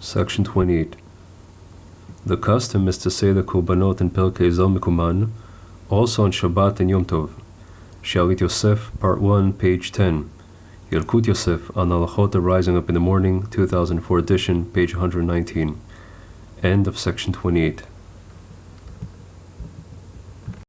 Section 28. The custom is to say the Korbanot and Perek Eizehu Mekoman, also on Shabbat and Yom Tov. Shalit Yosef, Part 1, page 10. Yalkut Yosef on Alachot Rising Up in the Morning, 2004 edition, page 119. End of section 28.